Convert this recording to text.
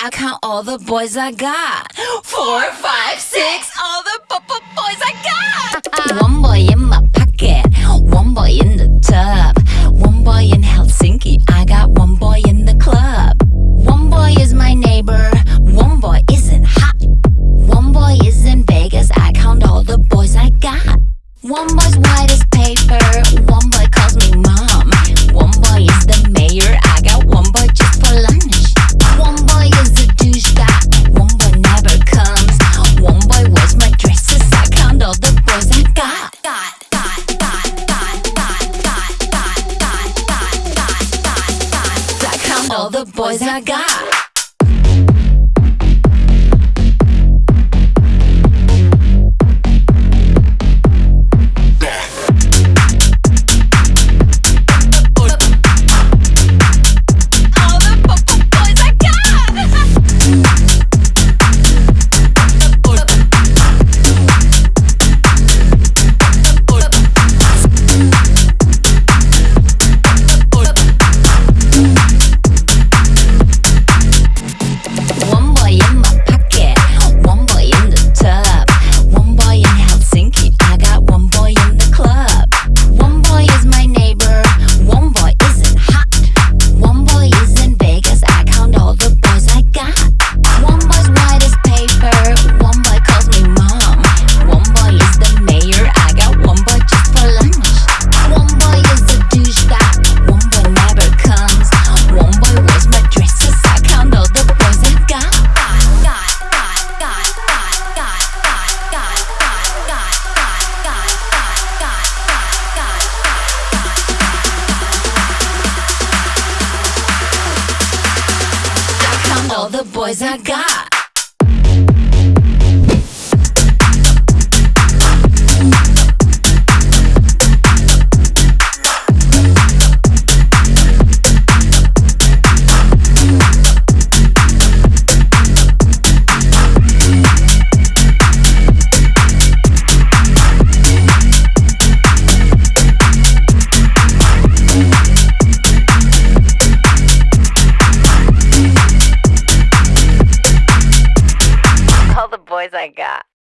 I count all the boys I got. Four, five, all the boys I got. boys I got. I got.